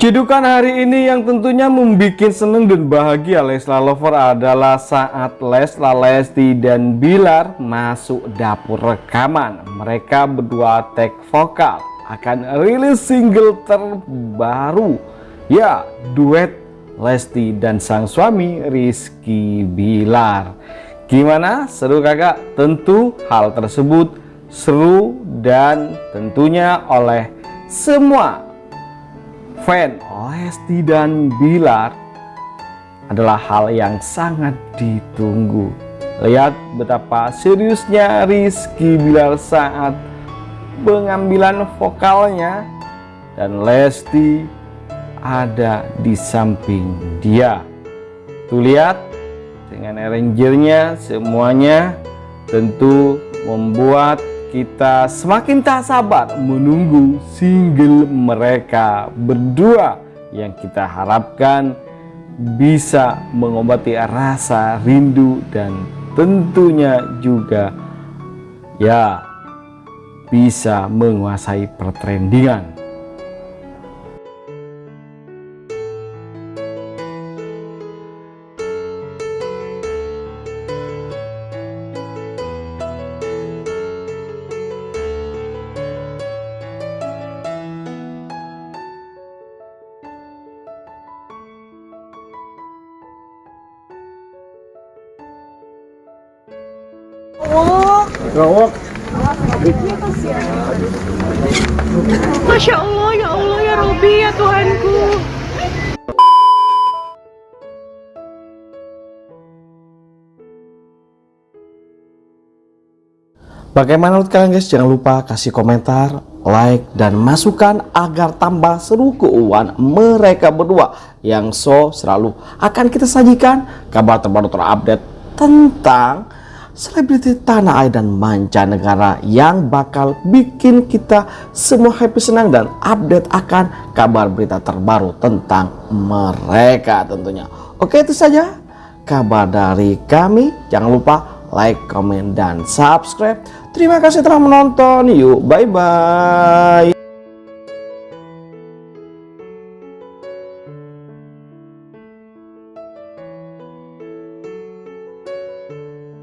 Cidukan hari ini yang tentunya membuat seneng dan bahagia Leslar Lover adalah saat Leslar Lesti dan Bilar masuk dapur rekaman. Mereka berdua take vokal akan rilis single terbaru. Ya, duet Lesti dan sang suami Rizky Bilar. Gimana? Seru kakak? Tentu hal tersebut seru dan tentunya oleh semua fan Lesti dan Bilar adalah hal yang sangat ditunggu. Lihat betapa seriusnya Rizky Bilar saat pengambilan vokalnya dan Lesti ada di samping dia. Tuh lihat dengan arrangernya semuanya tentu membuat kita semakin tak sabar menunggu single mereka berdua yang kita harapkan bisa mengobati rasa rindu dan tentunya juga ya bisa menguasai pertrendingan Gawak. Masya Allah, ya Allah, ya Robi, ya Tuhanku. Bagaimana menurut kalian guys? Jangan lupa kasih komentar, like, dan masukan agar tambah seru keuangan mereka berdua yang so selalu akan kita sajikan kabar terbaru terupdate tentang selebriti tanah air dan mancanegara yang bakal bikin kita semua happy senang dan update akan kabar berita terbaru tentang mereka tentunya. Oke itu saja kabar dari kami. Jangan lupa like, comment, dan subscribe. Terima kasih telah menonton. Yuk, bye-bye.